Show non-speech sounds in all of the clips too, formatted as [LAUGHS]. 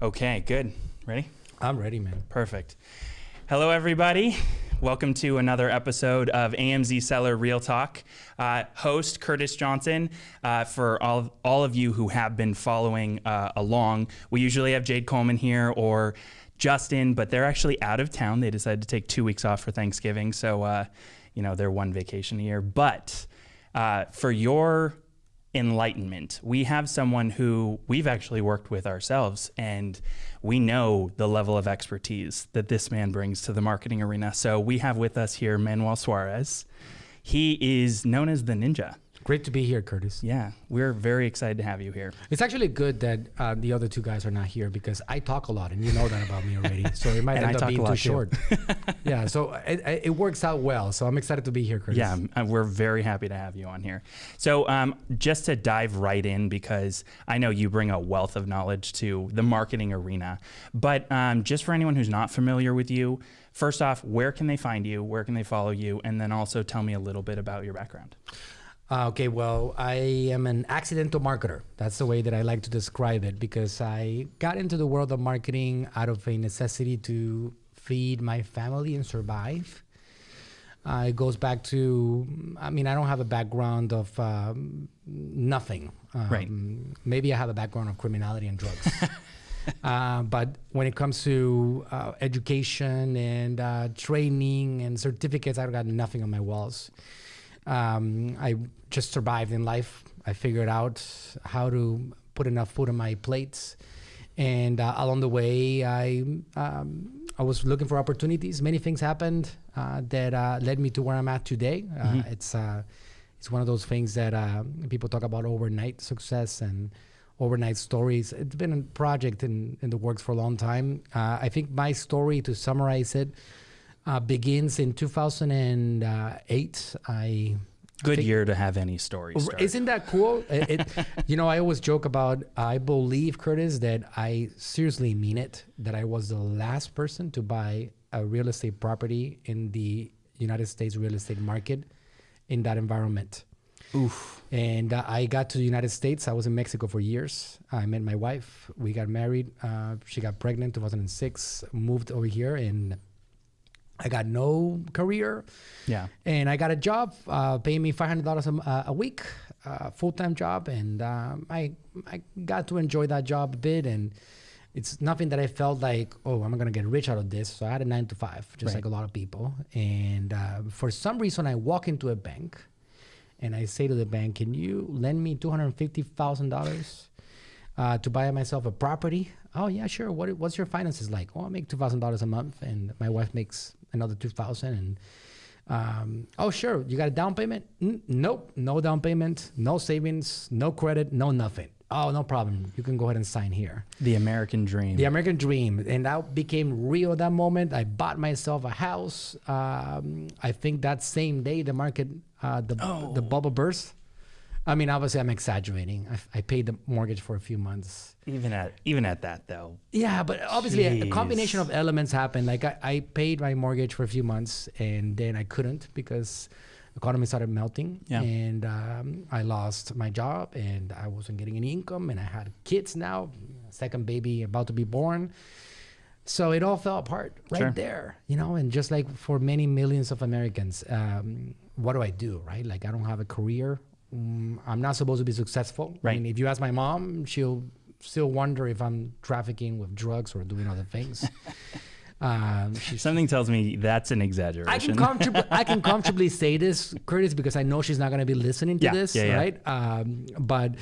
Okay, good. Ready? I'm ready, man. Perfect. Hello, everybody. Welcome to another episode of AMZ Seller Real Talk. Uh, host Curtis Johnson. Uh, for all all of you who have been following uh, along, we usually have Jade Coleman here or Justin, but they're actually out of town. They decided to take two weeks off for Thanksgiving, so uh, you know they're one vacation a year. But uh, for your enlightenment. We have someone who we've actually worked with ourselves, and we know the level of expertise that this man brings to the marketing arena. So we have with us here Manuel Suarez. He is known as the Ninja. Great to be here, Curtis. Yeah, we're very excited to have you here. It's actually good that uh, the other two guys are not here because I talk a lot, and you know that about me already. So it might [LAUGHS] And I end up being too short. [LAUGHS] yeah, so it, it it works out well. So I'm excited to be here, Curtis. Yeah, uh, we're very happy to have you on here. So, um, just to dive right in, because I know you bring a wealth of knowledge to the marketing arena, but um, just for anyone who's not familiar with you, first off, where can they find you? Where can they follow you? And then also tell me a little bit about your background. Uh, okay, well, I am an accidental marketer. That's the way that I like to describe it because I got into the world of marketing out of a necessity to feed my family and survive. Uh, it goes back to, I mean, I don't have a background of um, nothing. Um, Right. Maybe I have a background of criminality and drugs. [LAUGHS] uh, but when it comes to uh, education and uh, training and certificates, I've got nothing on my walls. Um, I just survived in life. I figured out how to put enough food on my plates, and uh, along the way, I um, I was looking for opportunities. Many things happened uh, that uh, led me to where I'm at today. Uh, It's uh, it's one of those things that uh, people talk about overnight success and overnight stories. It's been a project in, in the works for a long time. Uh, I think my story, to summarize it, uh, begins in 2008. I Good year to have any story. Start. Isn't that cool? [LAUGHS] It, it- you know, I always joke about. I believe Curtis that I seriously mean it. That I was the last person to buy a real estate property in the United States real estate market in that environment. Oof. And uh, I got to the United States. I was in Mexico for years. I met my wife. We got married. Uh, she got pregnant 2006. Moved over here, and I got no career Yeah. and I got a job uh, paying me five hundred dollars a week, uh, full time job, and um, I I got to enjoy that job a bit, and it's nothing that I felt like oh I'm gonna get rich out of this. So I had a nine to five, just Right. like a lot of people, and uh, for some reason I walk into a bank, and I say to the bank, "Can you lend me two hundred fifty thousand dollars?" uh, to buy myself a property. Oh yeah, sure. What what's your finances like? Oh, I make two thousand dollars a month, and my wife makes another two thousand. And um, oh sure, you got a down payment? N- nope, no down payment, no savings, no credit, no nothing. Oh, no problem. You can go ahead and sign here. The American dream. The American dream, and that became real that moment. I bought myself a house. Um, I think that same day the market, uh, the the bubble burst. I mean, obviously, I'm exaggerating. I, I paid the mortgage for a few months. even at even at that though. Yeah, but obviously a, a combination of elements happened. Like I, I paid my mortgage for a few months and then I couldn't because the economy started melting Yeah. and um, I lost my job and I wasn't getting any income and I had kids now, second baby about to be born. So it all fell apart right Sure. there, you know. And just like for many millions of Americans, um, what do I do, right? Like I don't have a career. Mm, I'm not supposed to be successful. I Right. mean, if you ask my mom, she'll still wonder if I'm trafficking with drugs or doing other things. [LAUGHS] um, Something tells me that's an exaggeration. I can comfortably [LAUGHS] I can comfortably say this, Curtis, because I know she's not going to be listening to Yeah, this, yeah, yeah. right? Um, but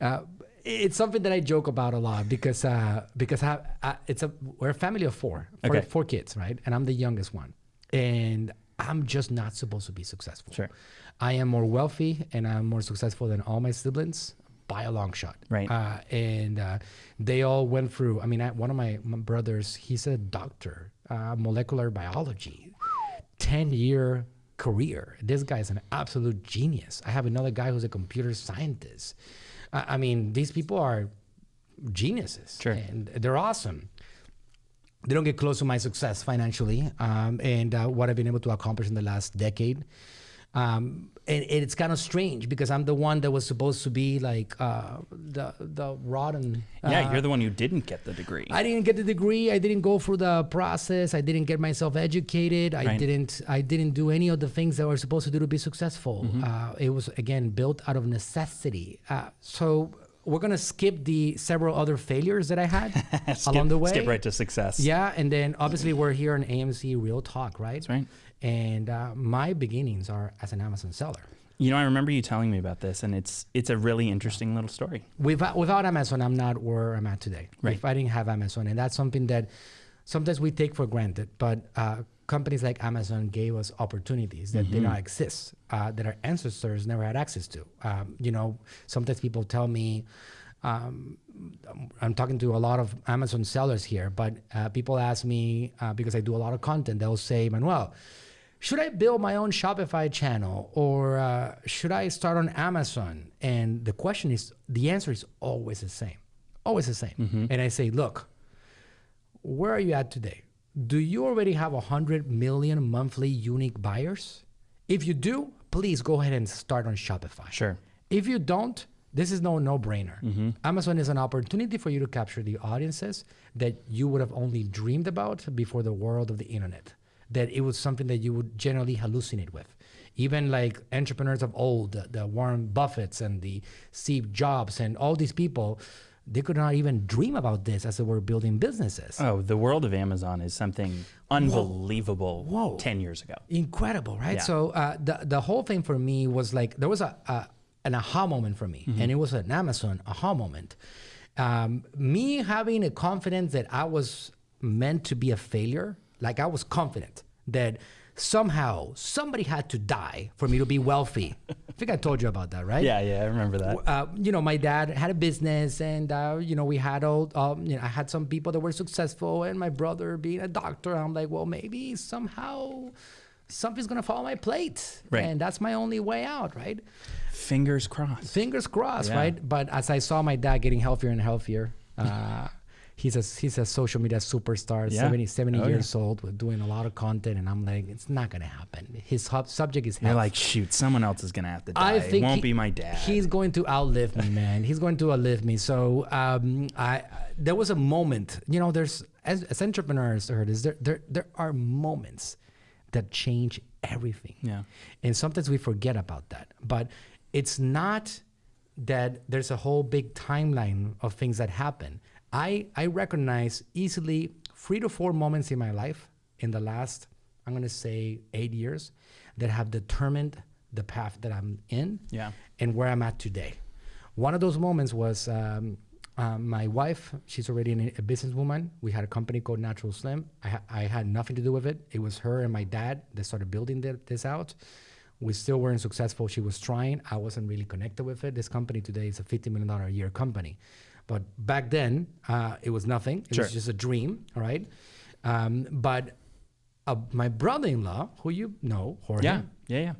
uh, it's something that I joke about a lot because uh, because I, I, it's a we're a family of four, four, Okay. four kids, right? And I'm the youngest one, and I'm just not supposed to be successful. Sure. I am more wealthy and I'm more successful than all my siblings by a long shot. Right. Uh, and uh, they all went through. I mean, I, one of my, my brothers, he's a doctor, uh, molecular biology, ten year career. This guy is an absolute genius. I have another guy who's a computer scientist. I I mean, these people are geniuses, Sure. and they're awesome they don't get close to my success financially um, and uh, what I've been able to accomplish in the last decade. Um, and, and it's kind of strange because I'm the one that was supposed to be like uh, the the rotten. Yeah, uh, you're the one who didn't get the degree. I didn't get the degree. I didn't go through the process. I didn't get myself educated. I Right. didn't. I didn't do any of the things that were supposed to do to be successful. Mm-hmm. Uh, it was again built out of necessity. Uh, so we're gonna skip the several other failures that I had [LAUGHS] skip, along the way. skip right to success. Yeah, and then obviously we're here on AMZ Real Talk, right? That's right. And uh, my beginnings are as an Amazon seller. You know, I remember you telling me about this, and it's it's a really interesting little story. Without, without Amazon, I'm not where I'm at today. Right. If I didn't have Amazon, and that's something that sometimes we take for granted, but uh, companies like Amazon gave us opportunities that did not exist, uh, that our ancestors never had access to. Um, you know, sometimes people tell me, um, I'm talking to a lot of Amazon sellers here, but uh, people ask me uh, because I do a lot of content, they'll say, Manuel, should I build my own Shopify channel or uh, should I start on Amazon? And the question is, the answer is always the same, always the same. And I say, look, where are you at today? Do you already have 100 million monthly unique buyers? If you do, please go ahead and start on Shopify. Sure. If you don't, this is no no-brainer. Amazon is an opportunity for you to capture the audiences that you would have only dreamed about before the world of the internet. That it was something that you would generally hallucinate with. Even like entrepreneurs of old, the, the Warren Buffetts and the Steve Jobs and all these people, they could not even dream about this as they were building businesses. Oh, the world of Amazon is something unbelievable. Whoa. Ten years ago. incredible right Yeah. so uh, the, the whole thing for me was like there was a, a an aha moment for me and it was an amazon aha moment um, me having a confidence that i was meant to be a failure like i was confident that somehow somebody had to die for me to be wealthy i think i told you about that right Yeah, yeah, I remember that. uh, you know, my dad had a business, and uh, you know, we had all, um, you know, I had some people that were successful, and my brother being a doctor. I'm like, well, maybe somehow something's gonna fall on my plate, Right. and that's my only way out, right? Fingers crossed. Fingers crossed, Yeah. right? But as I saw my dad getting healthier and healthier, uh, he's a he's a social media superstar, Yeah. 70, 70 Oh, yeah. years old, with doing a lot of content, and I'm like, it's not gonna happen. His hub, subject is You're like, shoot, someone else is gonna have to die. I think it won't he- be my dad. He's going to outlive me, man. He's going to outlive me. So um, I there was a moment, you know, there's as, as entrepreneurs, there, there there are moments that change everything. Yeah. And sometimes we forget about that. But it's not that there's a whole big timeline of things that happen. I I recognize easily three to four moments in my life in the last I'm gonna say eight years that have determined the path that I'm in Yeah. and where I'm at today. One of those moments was um, uh, my wife. She's already an, a businesswoman. We had a company called Natural Slim. I, ha- I had nothing to do with it. It was her and my dad that started building thi- this out. We still weren't successful. She was trying. I wasn't really connected with it. This company today is a $50 million a year company. But back then, uh, it was nothing. It Sure. was just a dream, all right? Um, but uh, my brother-in-law, who you know, Jorge, Yeah. Yeah. Yeah.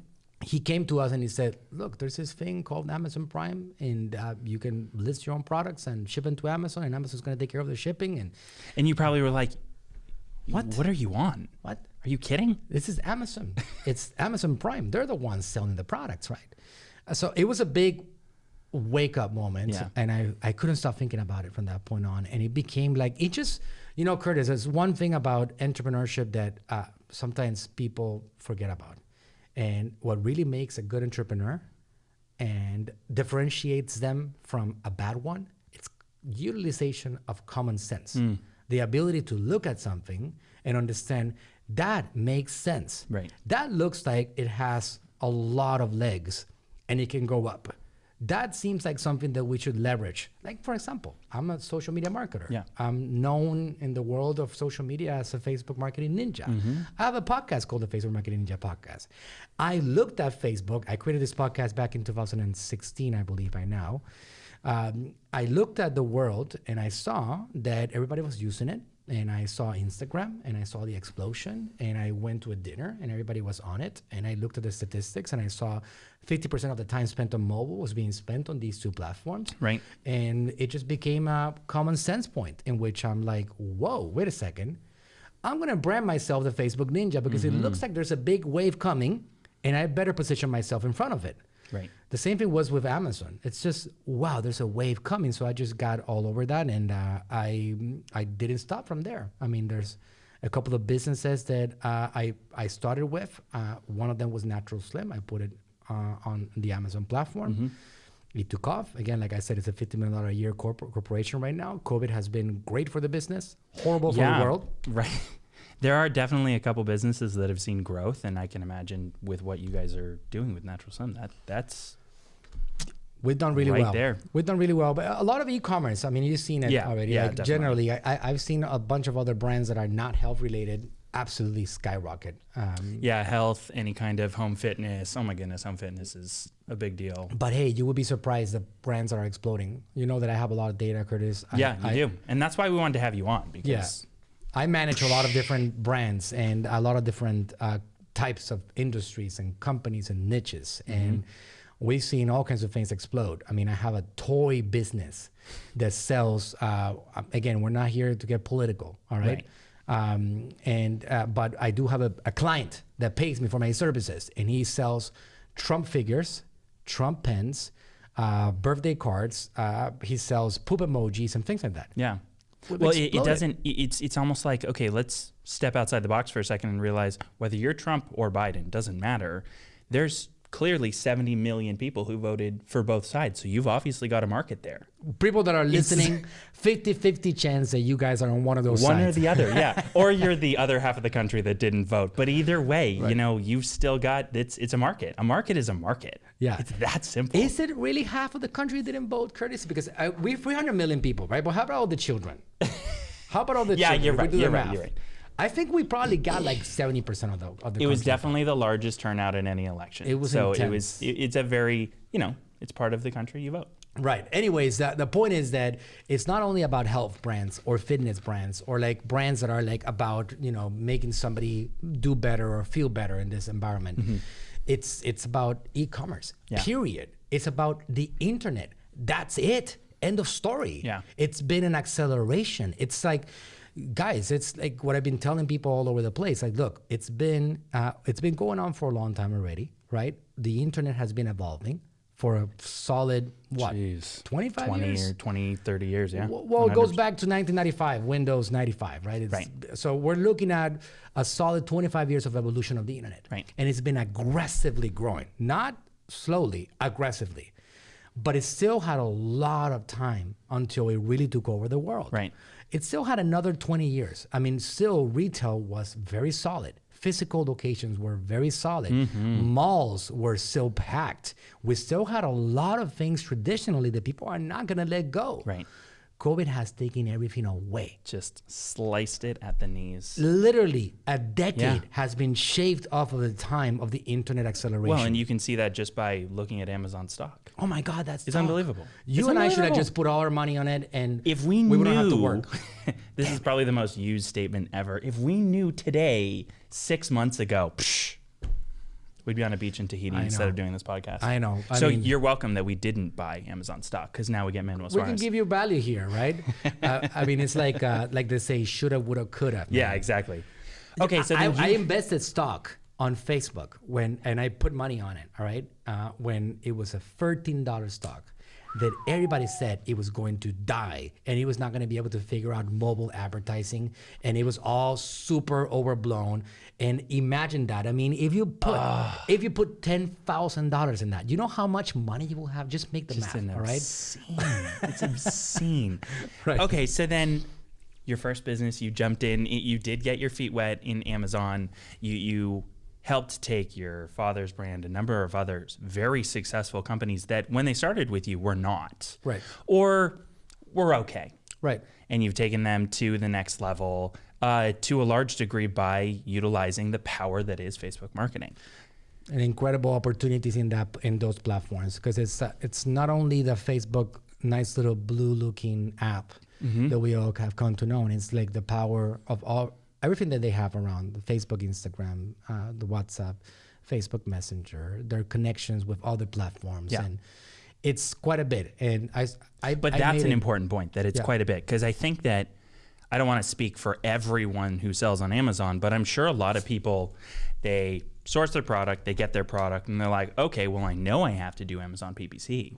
he came to us and he said, "Look, there's this thing called Amazon Prime, and uh, you can list your own products and ship them to Amazon, and Amazon's going to take care of the shipping." And And you probably were like, What? What are you on? what? Are you kidding? This is Amazon. it's Amazon Prime. They're the ones selling the products, right? So it was a big wake up moment, Yeah. and I I couldn't stop thinking about it from that point on, and it became like it just, you know, Curtis. There's one thing about entrepreneurship that uh, sometimes people forget about, and what really makes a good entrepreneur and differentiates them from a bad one, it's utilization of common sense. The ability to look at something and understand that makes sense. Right. That looks like it has a lot of legs and it can go up. That seems like something that we should leverage. Like, for example, I'm a social media marketer. Yeah. I'm known in the world of social media as a Facebook marketing ninja. I have a podcast called the Facebook Marketing Ninja Podcast. I looked at Facebook. I created this podcast back in 2016, I believe, by now. Um, I looked at the world and I saw that everybody was using it. And I saw Instagram and I saw the explosion. And I went to a dinner and everybody was on it. And I looked at the statistics and I saw 50% of the time spent on mobile was being spent on these two platforms. Right. And it just became a common sense point in which I'm like, whoa, wait a second. I'm going to brand myself the Facebook Ninja because it mm-hmm. looks like there's a big wave coming and I better position myself in front of it. Right. The same thing was with Amazon. It's just wow, there's a wave coming. So I just got all over that, and uh, I I didn't stop from there. I mean, there's a couple of businesses that uh, I I started with. Uh, one of them was Natural Slim. I put it uh, on the Amazon platform. It took off. Again, like I said, it's a $50 million a year corp- corporation right now. COVID has been great for the business, horrible for the world. [LAUGHS] Right. There are definitely a couple businesses that have seen growth, and I can imagine with what you guys are doing with Natural Slim, that that's We've done really Right well. there. We've done really well, but a lot of e-commerce. I mean, you've seen it Yeah, already. yeah, like generally, I, I, I've seen a bunch of other brands that are not health related absolutely skyrocket. Um, yeah, health, any kind of home fitness. Oh my goodness, home fitness is a big deal. but hey, you would be surprised the brands are exploding. You know that I have a lot of data, Curtis. I- yeah, you I, do, and that's why we wanted to have you on because Yeah. I manage a lot of different brands and a lot of different uh, types of industries and companies and niches. Mm-hmm. And we've seen all kinds of things explode. I mean, I have a toy business that sells, uh, again, we're not here to get political, all right? Right. Um, and uh, but I do have a, a client that pays me for my services, and he sells Trump figures, Trump pens, uh, birthday cards. Uh, he sells poop emojis and things like that. Yeah. We've Well, it, it doesn't. it- It's it's almost like okay, let's step outside the box for a second and realize whether you're Trump or Biden doesn't matter. There's clearly 70 million people who voted for both sides, so you've obviously got a market there. people that are listening 50-50 [LAUGHS] chance that you guys are on one of those One sides. or the other, yeah. [LAUGHS] or you're the other half of the country that didn't vote. But either way, you know, you've still got it's it's a market. A market is a market. Yeah. it's that simple. Is it really half of the country didn't vote, Curtis? Because uh, we're 300 million people, right? But how about all the children? [LAUGHS] How about all the Yeah, children? you're right, you're right, math. you're right. I think we probably got like 70% of the of the it was definitely the largest turnout in any election. It was so it was. It, it's a very you know it's part of the country you vote. Right. Anyways, the, the point is that it's not only about health brands or fitness brands or like brands that are like about, you know, making somebody do better or feel better in this environment. It's it's about e-commerce. Yeah. Period. It's about the internet. That's it. End of story. Yeah. It's been an acceleration. It's like guys, it's like what I've been telling people all over the place. Like, look, it's been uh, it's been going on for a long time already, right? The internet has been evolving for a solid what Jeez. 25 20 years? or 20, 30 years, yeah. Well, well, it goes back to 1995, Windows 95, right? It's, Right. So we're looking at a solid 25 years of evolution of the internet. Right. And it's been aggressively growing, not slowly, aggressively. But it still had a lot of time until it really took over the world. Right. It still had another 20 years. I mean, still retail was very solid. Physical locations were very solid. Mm-hmm. Malls were still packed. We still had a lot of things traditionally that people are not going to let go. Right. COVID has taken everything away. Just sliced it at the knees. Literally, a decade Yeah. has been shaved off of the time of the internet acceleration. Well, and you can see that just by looking at Amazon stock. Oh my God, that's It's tough. unbelievable. You It's and I should have just put all our money on it, and If we, knew we knew, wouldn't have to work. [LAUGHS] this is probably the most used statement ever. If we knew today, six months ago, psh, we'd be on a beach in Tahiti instead of doing this podcast. I know. I so mean- you're welcome that we didn't buy Amazon stock because now we get Manuel we can give you value here, right? [LAUGHS] uh, I mean, it's like uh, like they say, shoulda, woulda, coulda. yeah, exactly. Okay, so I, then I invested stock on Facebook when, and I put money on it. All right, uh, when it was a thirteen dollar stock, that everybody said it was going to die and it was not going to be able to figure out mobile advertising, and it was all super overblown. And imagine that. I mean, if you put if you put ten thousand dollars in that, you know how much money you will have. Just make the Just math. All right. obscene. it's [LAUGHS] obscene. Right. Okay, so then your first business, you jumped in, you did get your feet wet in Amazon. You you helped take your father's brand, a number of others very successful companies that when they started with you were not. Right. Or were okay. Right. And you've taken them to the next level uh, to a large degree by utilizing the power that is Facebook marketing. and incredible opportunities in that in those platforms because it's uh, it's not only the Facebook nice little blue looking app that we all have come to know, and it's like the power of all everything that they have around the Facebook, Instagram, uh, the WhatsApp, Facebook Messenger, their connections with other platforms, Yeah. and it's quite a bit. And I, I But I that's an it- important point that it's Yeah. quite a bit because I think that I don't want to speak for everyone who sells on Amazon, but I'm sure a lot of people they source their product, they get their product, and they're like, okay, well, I know I have to do Amazon PPC,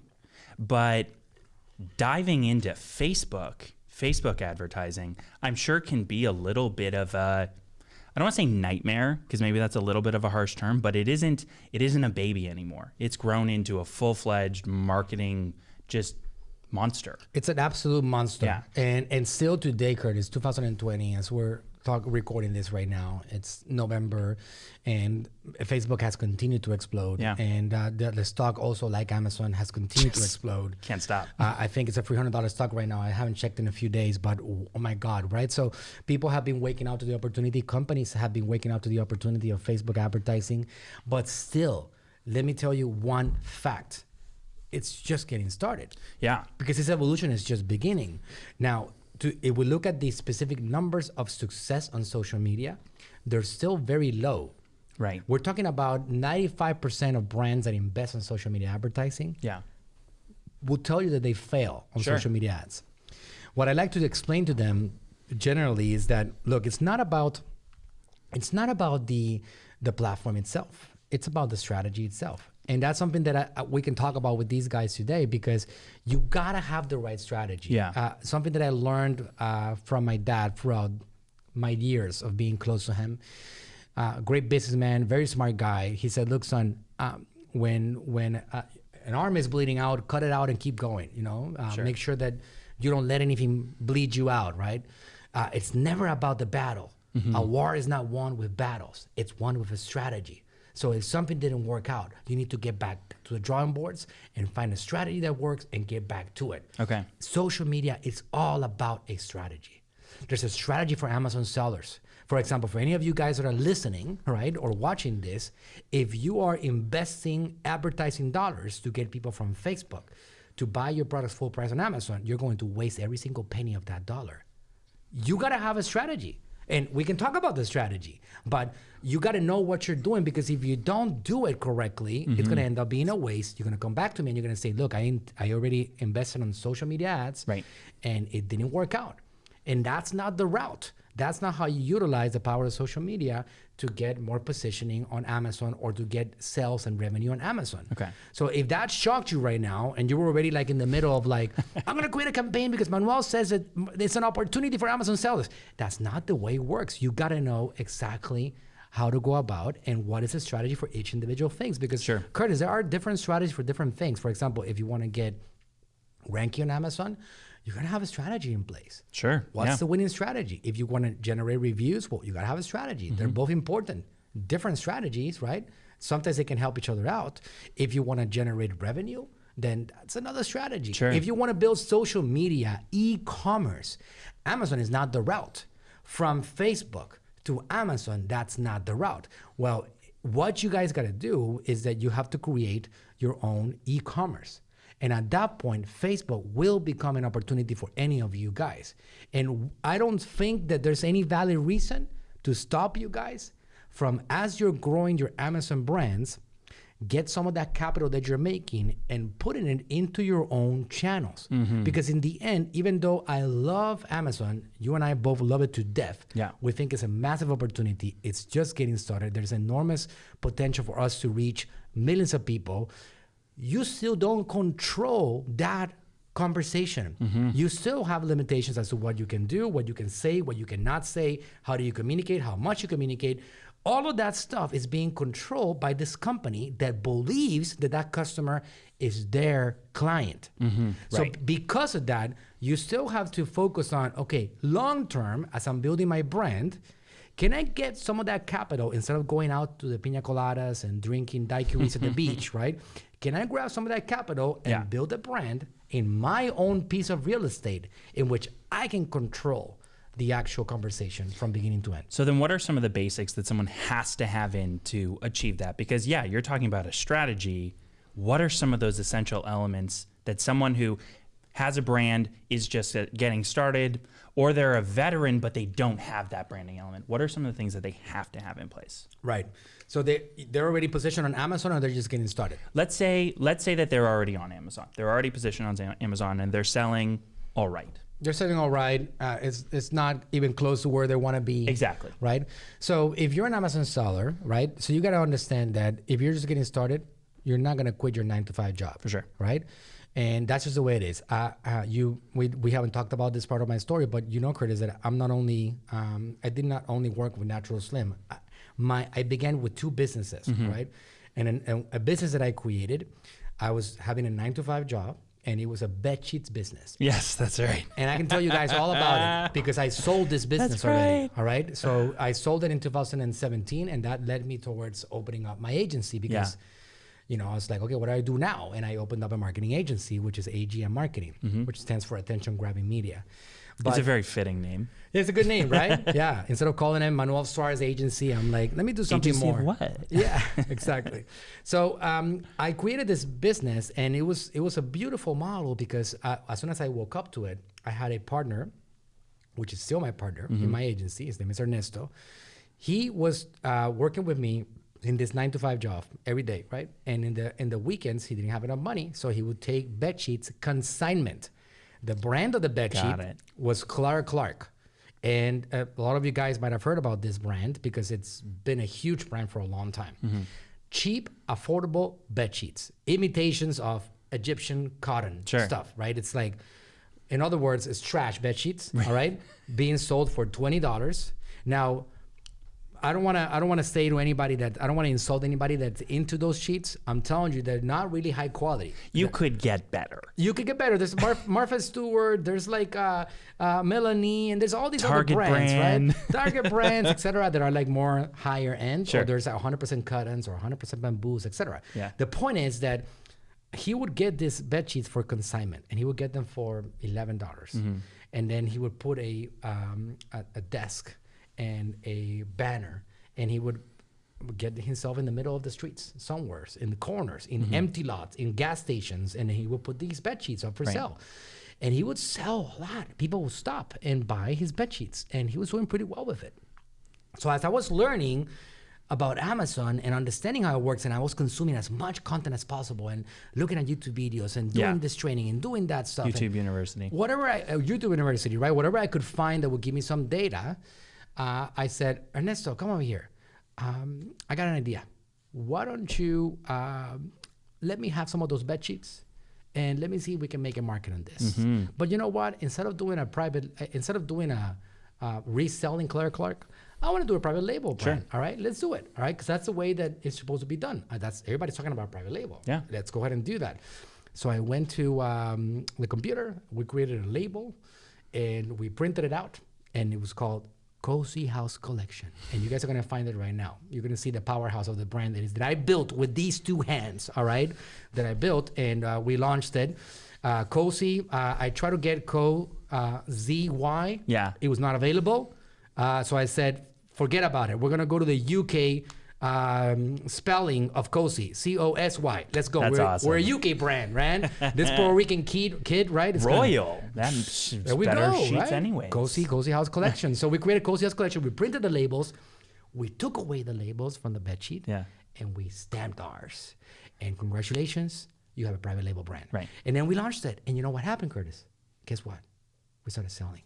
but diving into Facebook, Facebook advertising, I'm sure can be a little bit of a I don't want to say nightmare because maybe that's a little bit of a harsh term, but it isn't it isn't a baby anymore. It's grown into a full-fledged marketing just monster. It's an absolute monster. Yeah. And and still today, Curtis, 2020, as we're talk, recording this right now, it's November, and Facebook has continued to explode. Yeah. And uh, the, the stock also, like Amazon, has continued to explode. Can't stop. Uh, I think it's a $300 stock right now. I haven't checked in a few days, but oh my God, right? So people have been waking up to the opportunity. Companies have been waking up to the opportunity of Facebook advertising. But still, let me tell you one fact it's just getting started Yeah. because this evolution is just beginning. Now, to, if we look at the specific numbers of success on social media, they're still very low. Right. We're talking about 95% of brands that invest in social media advertising Yeah. will tell you that they fail on Sure. social media ads. What I like to explain to them generally is that look, it's not about it's not about the the platform itself. It's about the strategy itself. And that's something that I, we can talk about with these guys today because you gotta have the right strategy. Yeah. Uh, something that I learned uh, from my dad throughout my years of being close to him. Uh, great businessman, very smart guy. He said, "Look, son, um, when when uh, an arm is bleeding out, cut it out and keep going. You know, uh, Sure. make sure that you don't let anything bleed you out. Right? Uh, it's never about the battle. A war is not won with battles. It's won with a strategy. So if something didn't work out, you need to get back to the drawing boards and find a strategy that works and get back to it. Okay. Social media is all about a strategy. There's a strategy for Amazon sellers. For example, for any of you guys that are listening, right, or watching this, if you are investing advertising dollars to get people from Facebook to buy your products full price on Amazon, you're going to waste every single penny of that dollar. You got to have a strategy. And we can talk about the strategy, but you got to know what you're doing because if you don't do it correctly, it's going to mm-hmm. end up being a waste. You're going to come back to me and you're going to say, "Look, I I already invested on social media ads, Right. and it didn't work out." And that's not the route. That's not how you utilize the power of social media to get more positioning on Amazon or to get sales and revenue on Amazon. Okay. So if that shocked you right now and you were already like in the middle of like, [LAUGHS] I'm gonna create a campaign because Manuel says that it's an opportunity for Amazon sellers. That's not the way it works. You gotta know exactly how to go about and what is the strategy for each individual things. Because Sure. Curtis, there are different strategies for different things. For example, if you want to get ranking on Amazon, you're gonna have a strategy in place. Sure. What's yeah. the winning strategy? If you want to generate reviews, well, you got to have a strategy. They're Mm-hmm. both important. Different strategies, right? Sometimes they can help each other out. If you want to generate revenue, then that's another strategy. Sure. If you want to build social media, e-commerce, Amazon is not the route. From Facebook to Amazon, that's not the route. Well, what you guys got to do is that you have to create your own e-commerce. And at that point, Facebook will become an opportunity for any of you guys. And I don't think that there's any valid reason to stop you guys from, as you're growing your Amazon brands, get some of that capital that you're making and putting it into your own channels. Mm-hmm. Because in the end, even though I love Amazon, you and I both love it to death. Yeah. We think it's a massive opportunity. It's just getting started. There's enormous potential for us to reach millions of people. You still don't control that conversation. Mm-hmm. You still have limitations as to what you can do, what you can say, what you cannot say, how do you communicate, how much you communicate. All of that stuff is being controlled by this company that believes that that customer is their client. Mm-hmm. So right. because of that, you still have to focus on okay, long term, as I'm building my brand, can I get some of that capital instead of going out to the pina coladas and drinking daiquiris at the [LAUGHS] beach, right? Can I grab some of that capital and Yeah. build a brand in my own piece of real estate in which I can control the actual conversation from beginning to end? So then what are some of the basics that someone has to have in to achieve that? Because yeah, you're talking about a strategy. What are some of those essential elements that someone who has a brand is just uh, getting started or they're a veteran but they don't have that branding element? What are some of the things that they have to have in place? Right. So they they're already positioned on Amazon or they're just getting started. Let's say let's say that they're already on Amazon. They're already positioned on Amazon and they're selling all right. they're selling all right. Uh, it's it's not even close to where they want to be. Exactly. Right. So if you're an Amazon seller, right? So you got to understand that if you're just getting started, you're not gonna quit your nine to five job. For sure. Right. And that's just the way it is. Uh, uh, you, we, we haven't talked about this part of my story, but you know, Curtis, that I'm not only, um, I did not only work with Natural Slim. I, my, I began with two businesses, right? And an, an- a business that I created, I was having a nine to five job, and it was a bed sheets business. Yes, that's right. And I can tell you guys all about it [LAUGHS] because I sold this business already. All right. So I sold it in 2017, and that led me towards opening up my agency because, you know, I was like, okay, what do I do now? And I opened up a marketing agency, which is AGM Marketing, which stands for Attention Grabbing Media. But it's a very fitting name. it's a good name, right? [LAUGHS] yeah. Instead of calling it Manuel Suarez Agency, I'm like, let me do something Agency more. what? [LAUGHS] Yeah, exactly. So um, I created this business, and it was it was a beautiful model because uh, as soon as I woke up to it, I had a partner, which is still my partner Mm-hmm. in my agency. His name is Ernesto. He was uh, working with me in this nine to five job every day, right? And in the in the weekends, he didn't have enough money, so he would take bed sheets consignment. The brand of the bed Got sheet it. was Clara Clark. And uh, a lot of you guys might have heard about this brand because it's been a huge brand for a long time. Mm-hmm. Cheap, affordable bed sheets, imitations of Egyptian cotton Sure. stuff, right? It's like, in other words, it's trash bed sheets, [LAUGHS] all right, being sold for twenty dollars. Now, I don't want to. I don't want to say to anybody that I don't want to insult anybody that's into those sheets. I'm telling you, they're not really high quality. You could get better. You could get better. There's Mar- [LAUGHS] Martha Stewart. There's like uh, uh, Mellanni, and there's all these Target other brands, brand. right? Target brands, [LAUGHS] etc. That are like more higher end. Sure. Or there's 100% cottons or 100% bamboos, etc. Yeah. The point is that he would get these bed sheets for consignment, and he would get them for eleven dollars, Mm-hmm. and then he would put a, um, a a desk and a banner, and he would get himself in the middle of the streets, somewhere in the corners, in Mm-hmm. empty lots, in gas stations, and he would put these bed sheets up for Right. sale. And he would sell a lot. People would stop and buy his bed sheets, and he was doing pretty well with it. So as I was learning about Amazon and understanding how it works, and I was consuming as much content as possible, and looking at YouTube videos and doing Yeah. this training and doing that stuff, YouTube University. whatever I uh, YouTube University, right? Whatever I could find that would give me some data, uh, I said, Ernesto, come over here. Um, I got an idea. Why don't you um, let me have some of those bed sheets, and let me see if we can make a market on this. But you know what? Instead of doing a private, uh, instead of doing a uh, reselling Claire Clark, I want to do a private label brand. All right, let's do it. All right, because that's the way that it's supposed to be done. Uh, that's everybody's talking about private label. Yeah. let's go ahead and do that. So I went to um, the computer. We created a label, and we printed it out, and it was called Cozy House Collection. And you guys are gonna find it right now. You're gonna see the powerhouse of the brand that is that I built with these two hands. All right, that I built, and uh, we launched it. Uh, Cozy. Uh, I tried to get Co uh, Z Y. Yeah. It was not available. Uh, so I said, forget about it. We're gonna go to the UK um, spelling of Cozy, C O S Y. Let's go. That's we're, awesome. we're a UK brand, right? this Puerto Rican kid, kid right? It's Royal. That's there we better go. sheets right? anyway. Cozy, Cozy House Collection. so we created Cozy House Collection. We printed the labels. We took away the labels from the bed sheet. Yeah. And we stamped ours. And congratulations, you have a private label brand. Right. And then we launched it. And you know what happened, Curtis? Guess what? We started selling.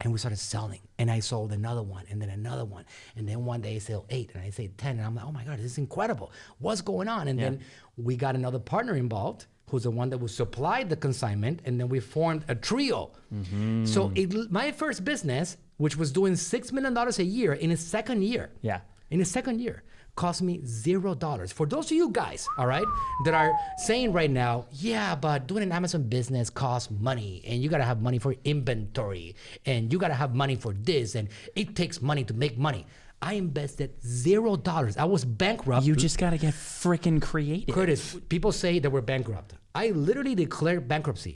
And we started selling. And I sold another one and then another one. And then one day I sold eight and I said 10. And I'm like, oh my God, this is incredible. What's going on? And then we got another partner involved who's the one that would supply the consignment. And then we formed a trio. Mm-hmm. So it, my first business, which was doing $6 million a year in its second year, Yeah. in the second year cost me zero dollars for those of you guys all right that are saying right now yeah but doing an amazon business costs money and you gotta have money for inventory and you gotta have money for this and it takes money to make money i invested zero dollars i was bankrupt You just got to get freaking creative. Curtis, people say that we're bankrupt. I literally declared bankruptcy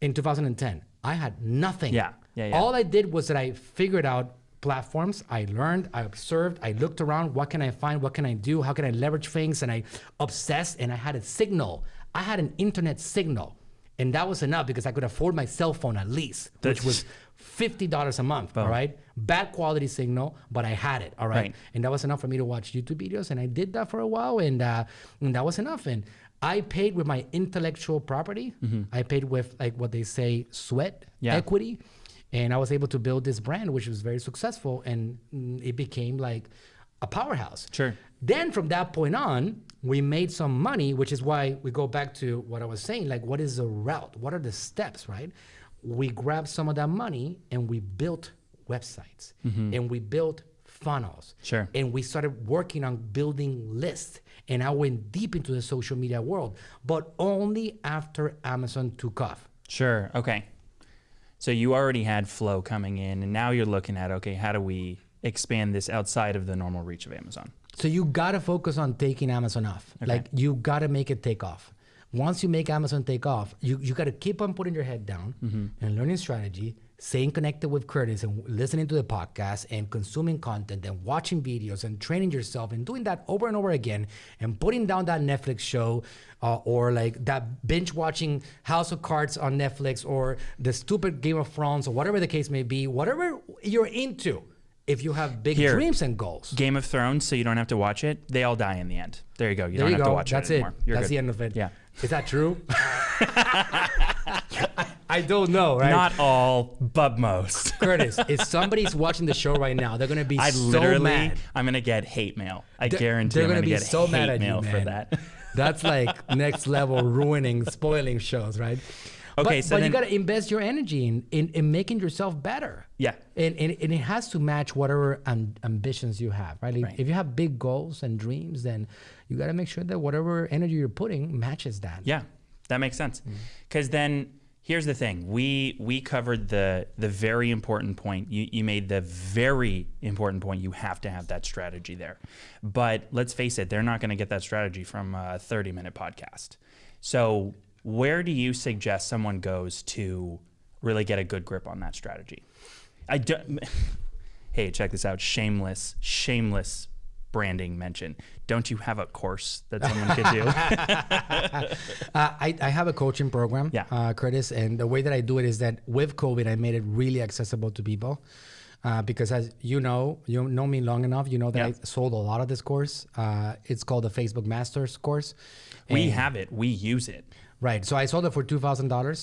in 2010. I had nothing. Yeah, yeah, yeah. All I did was that I figured out platforms. I learned, I observed, I looked around. What can I find? What can I do? How can I leverage things? And I obsessed and I had a signal. I had an internet signal. And that was enough because I could afford my cell phone at least, which was $50 a month. All right. Bad quality signal, but I had it. All right. Right. And that was enough for me to watch YouTube videos. And I did that for a while. And, uh, and that was enough. And I paid with my intellectual property. I paid with like what they say sweat Yeah. equity, and I was able to build this brand, which was very successful, and mm, it became like a powerhouse. Sure. Then from that point on, we made some money, which is why we go back to what I was saying. Like, what is the route? What are the steps, right? We grabbed some of that money and we built websites and we built funnels. Sure. And we started working on building lists. And I went deep into the social media world, but only after Amazon took off. Sure. Okay. So you already had flow coming in, and now you're looking at okay, how do we expand this outside of the normal reach of Amazon? So you gotta focus on taking Amazon off. Like you gotta make it take off. Once you make Amazon take off, you, you gotta keep on putting your head down mm-hmm. and learning strategy, staying connected with Curtis and listening to the podcast and consuming content and watching videos and training yourself and doing that over and over again and putting down that Netflix show uh, or like that binge watching House of Cards on Netflix or the stupid Game of Thrones or whatever the case may be, whatever you're into. If you have big Here. dreams and goals. Game of Thrones, so you don't have to watch it. They all die in the end. There you go. You There don't you have go. to watch That's it it. That's good. the end of it. Yeah. Is that true? [LAUGHS] I don't know, right? Not all, but most. [LAUGHS] Curtis, [LAUGHS] if somebody's watching the show right now, they're gonna be I so literally, mad. I'm gonna get hate mail. I They're- guarantee they're gonna gonna be get so hate mad at you, mail for that. [LAUGHS] That's like next level ruining, spoiling shows, right? Okay, but, so but then- you gotta invest your energy in, in, in making yourself better. Yeah. And, and, and it has to match whatever am- ambitions you have, right? If- Right. If you have big goals and dreams, then you gotta make sure that whatever energy you're putting matches that. Yeah, that makes sense. Mm. Because then here's the thing: we we covered the the very important point. You you made the very important point. You have to have that strategy there. But let's face it, they're not going to get that strategy from a 30 minute podcast. So where do you suggest someone goes to really get a good grip on that strategy? I don't. [LAUGHS] Hey, check this out. Shameless, shameless branding mention. Don't you have a course that someone could do? [LAUGHS] Uh, I, I have a coaching program, Yeah. uh, Curtis, and the way that I do it is that with COVID, I made it really accessible to people. Uh, because as you know, you know me long enough, you know that Yeah. I sold a lot of this course. Uh, it's called the Facebook Masters course. We have it. We use it. Right. So I sold it for two thousand uh, dollars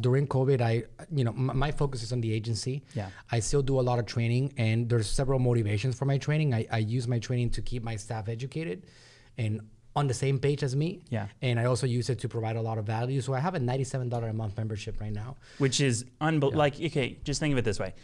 during COVID. I, you know, my focus is on the agency. Yeah. I still do a lot of training, and there's several motivations for my training. I, I use my training to keep my staff educated, and on the same page as me. Yeah. And I also use it to provide a lot of value. So I have a ninety-seven dollar a month membership right now. which is unbel- like okay just think of it this way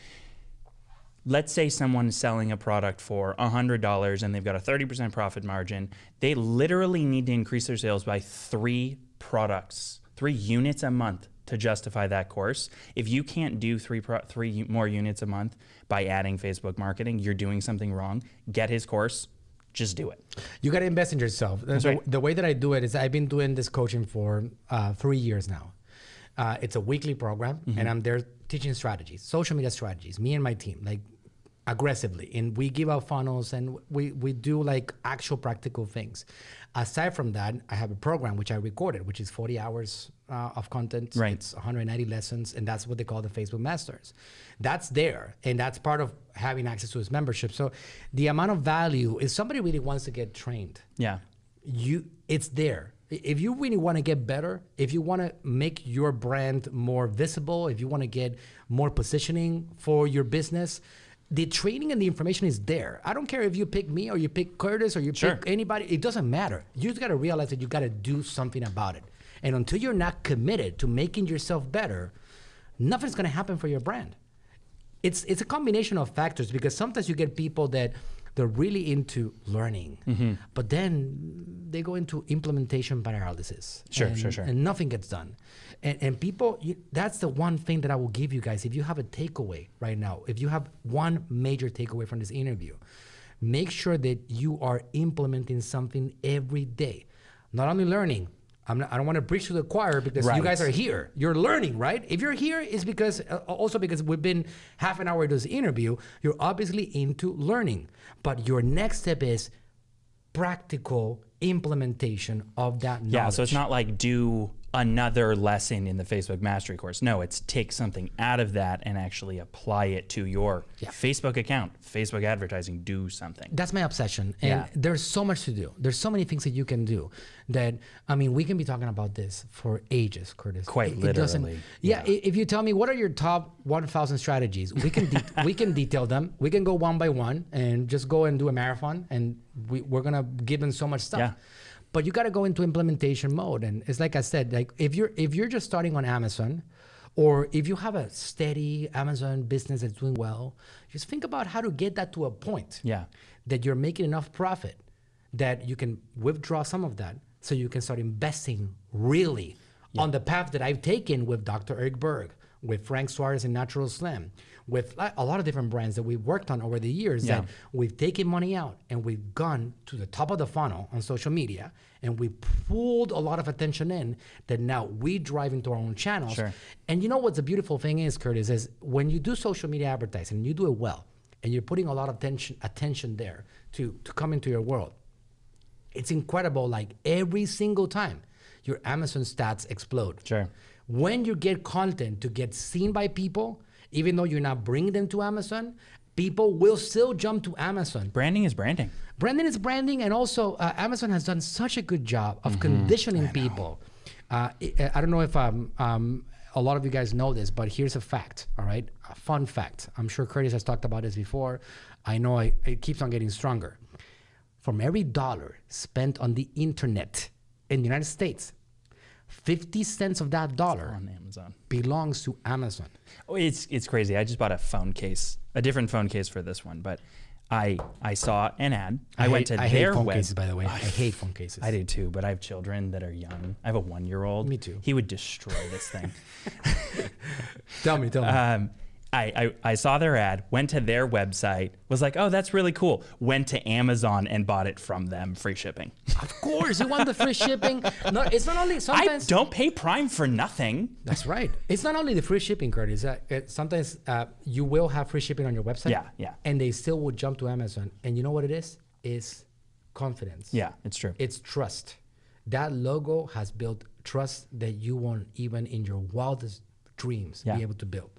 let's say someone's selling a product for $100 and they've got a 30% profit margin they literally need to increase their sales by three products three units a month to justify that course if you can't do three pro- three more units a month by adding facebook marketing you're doing something wrong get his course just do it You got to invest in yourself. The, right. the way that I do it is I've been doing this coaching for uh, three years now. Uh, it's a weekly program, Mm-hmm. and I'm there teaching strategies, social media strategies. Me and my team, like aggressively, and we give out funnels and we we do like actual practical things. Aside from that, I have a program which I recorded, which is 40 hours uh, of content. Right. It's 190 lessons, and that's what they call the Facebook Masters. That's there, and that's part of having access to his membership. So, the amount of value if somebody really wants to get trained, yeah you it's there. If you really want to get better, if you want to make your brand more visible, if you want to get more positioning for your business, the training and the information is there. I don't care if you pick me or you pick Curtis or you Sure. pick anybody. It doesn't matter. You just got to realize that you got to do something about it. And until you're not committed to making yourself better, nothing's going to happen for your brand it's it's a combination of factors because sometimes you get people that they're really into learning, Mm-hmm. but then they go into implementation paralysis. Sure, and, sure, sure. And nothing gets done. And, and people, you, that's the one thing that I will give you guys. If you have a takeaway right now, if you have one major takeaway from this interview, make sure that you are implementing something every day. Not only learning, not, I don't want to preach to the choir because you guys are here. You're learning, right? If you're here, it's because uh, also because we've been half an hour into this interview. You're obviously into learning, but your next step is practical implementation of that knowledge. Yeah, so it's not like do another lesson in the Facebook mastery course. No, it's take something out of that and actually apply it to your Yeah. Facebook account, Facebook advertising, do something. That's my obsession. And Yeah. there's so much to do. There's so many things that you can do that, I mean, we can be talking about this for ages, Curtis. Quite doesn't- literally, Yeah. i- If you tell me what are your top 1,000 strategies, we can, de- [LAUGHS] we can detail them. We can go one by one and just go and do a marathon and we, we're going to give them so much stuff. Yeah. But you got to go into implementation mode. And it's like I said, like if you're, if you're just starting on Amazon, or if you have a steady Amazon business that's doing well, just think about how to get that to a point Yeah. that you're making enough profit that you can withdraw some of that so you can start investing really on the path that I've taken with Dr. Eric Berg, with Frank Suarez and Natural Slim, with a a lot of different brands that we've worked on over the years that Yeah. we've taken money out and we've gone to the top of the funnel on social media and we pulled a lot of attention in that now we drive into our own channels. Sure. And you know what's the beautiful thing is, Curtis, is when you do social media advertising and you do it well and you're putting a lot of attention attention there to, to come into your world, it's incredible. Like every single time, your Amazon stats explode. Sure. When you get content to get seen by people, even though you're not bringing them to Amazon, people will still jump to Amazon. Branding is branding. Branding is branding, and also uh, Amazon has done such a good job of conditioning people. Uh, I, I don't know if um, um, a lot of you guys know this, but here's a fact. All right, a fun fact. I'm sure Curtis has talked about this before. I know I, it keeps on getting stronger. From every dollar spent on the internet in the United States, 50 cents of that dollar on Amazon. belongs to Amazon. Oh, it's it's crazy. I just bought a phone case, a different phone case for this one, but I I saw an ad. I, went hate, to I their hate phone web. cases, by the way. I hate phone cases. I do too, but I have children that are young. I have a one year old. Me too. He would destroy this thing. [LAUGHS] Tell me, tell me. um, I, I, I saw their ad, went to their website, was like, oh, that's really cool. Went to Amazon and bought it from them, free shipping. of course, you want the free shipping. No, it's not only sometimes. I don't pay Prime for nothing. That's right. It's not only the free shipping, Curtis. Uh, it, sometimes uh, you will have free shipping on your website. Yeah, yeah. And they still will jump to Amazon. And you know what it is? It's confidence. Yeah, it's true. It's trust. That logo has built trust that you won't even in your wildest dreams Yeah. be able to build.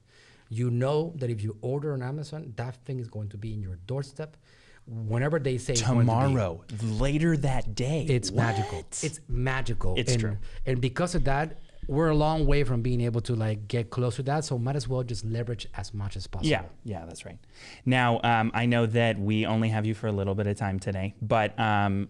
You know that if you order on Amazon, that thing is going to be in your doorstep whenever they say going to be. Tomorrow, later that day. It's magical. It's magical. It's and, true. And because of that, we're a long way from being able to like get close to that. So might as well just leverage as much as possible. Yeah, yeah, that's right. Now, um, I know that we only have you for a little bit of time today, but um,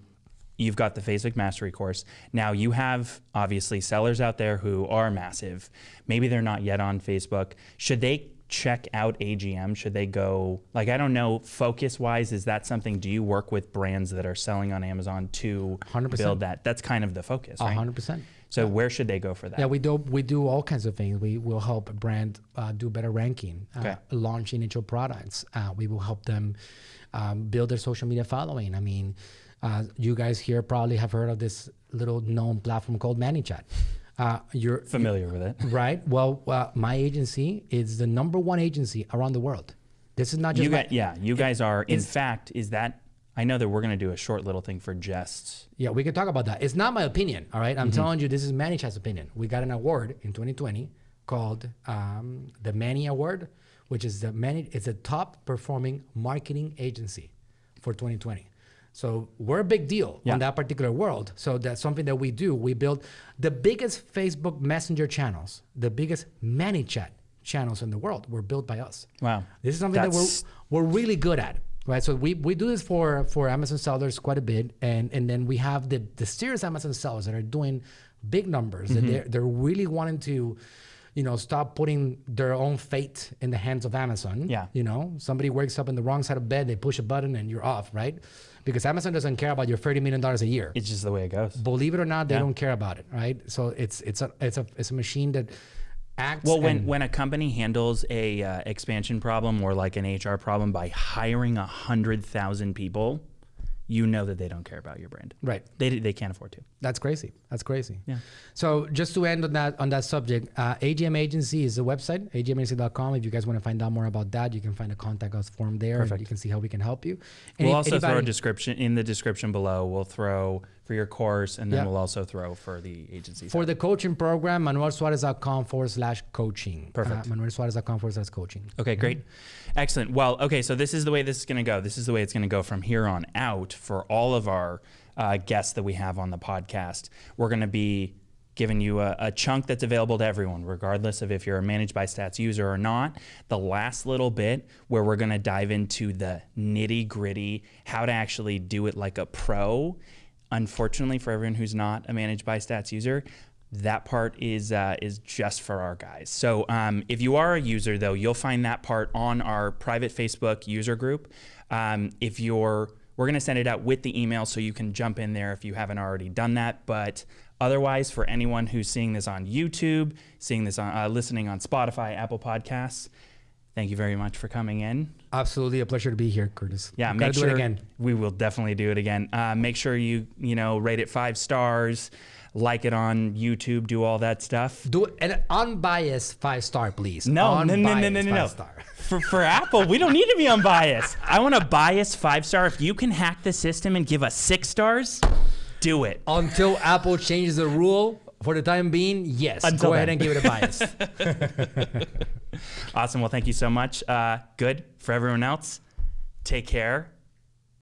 you've got the Facebook Mastery course. Now, you have obviously sellers out there who are massive. Maybe they're not yet on Facebook. Should they check out AGM? Should they go, like, I don't know, focus wise, is that something? Do you work with brands that are selling on Amazon to 100%. build that? That's kind of the focus, right? hundred percent. So, where should they go for that? Yeah, we do we do all kinds of things. We will help a brand uh, do better ranking, uh, Okay. launch initial products. Uh, we will help them um, build their social media following. I mean, uh, you guys here probably have heard of this little known platform called ManyChat. Uh, you're Familiar with it. [LAUGHS] right. Well, uh, my agency is the number one agency around the world. This is not just You my- got, yeah, you guys are. In fact, is that? I know that we're going to do a short little thing for Jests. Yeah, we can talk about that. It's not my opinion, all right? I'm Mm-hmm. telling you, this is ManyChat's opinion. We got an award in 2020 called um, the Manny Award, which is the Manny. It's a top performing marketing agency for 2020. So we're a big deal Yeah. on that particular world. So that's something that we do. We build the biggest Facebook Messenger channels, the biggest ManyChat channels in the world were built by us. Wow. This is something That's- that we're we're really good at, right? So we, we do this for for Amazon sellers quite a bit, and and then we have the the serious Amazon sellers that are doing big numbers. Mm-hmm. That they're they're really wanting to, you know, stop putting their own fate in the hands of Amazon. Yeah. You know, somebody wakes up in the wrong side of bed, they push a button, and you're off, right? Because Amazon doesn't care about your thirty million dollars a year. It's just the way it goes. Believe it or not, they Yeah. don't care about it, right? So it's it's a it's a it's a machine that acts. Well, when, when a company handles a uh, expansion problem or like an HR problem by hiring a hundred thousand people, you know that they don't care about your brand. right. They, they can't afford to. That's crazy. That's crazy. Yeah. So just to end on that on that subject, uh, AGM Agency is the website, agmagency.com. If you guys want to find out more about that, you can find a contact us form there. Perfect. And you can see how we can help you. And We'll if also throw a description in the description below. We'll throw for your course, and then Yeah. we'll also throw for the agency. For side. the coaching program, manuelsuarez.com forward slash coaching. Perfect. Uh, manuelsuarez.com forward slash coaching. Okay, great. Excellent. Well, okay, so this is the way this is going to go. This is the way it's going to go from here on out for all of our uh, guests that we have on the podcast. We're going to be giving you a, a chunk that's available to everyone, regardless of if you're a managed by stats user or not. The last little bit where we're going to dive into the nitty gritty, how to actually do it like a pro. Unfortunately, for everyone who's not a managed by stats user, that part is uh, is just for our guys. So um, if you are a user, though, you'll find that part on our private Facebook user group. Um, if you're, we're going to send it out with the email, so you can jump in there if you haven't already done that. But otherwise, for anyone who's seeing this on YouTube, seeing this on, uh, listening on Spotify, Apple Podcasts, thank you very much for coming in. Absolutely a pleasure to be here, Curtis. Yeah, We've make sure do it again. we will definitely do it again. Uh, make sure you you know rate it five stars, like it on YouTube, do all that stuff. Do an unbiased five star, please. No, no, no, no, no, no, no. Star. [LAUGHS] For, for Apple, we don't need to be unbiased. I want a biased five star. If you can hack the system and give us six stars, do it. Until Apple changes the rule, for the time being, yes. Until go ahead and give it a bias. [LAUGHS] [LAUGHS] Awesome. Well, thank you so much. Uh, good for everyone else. Take care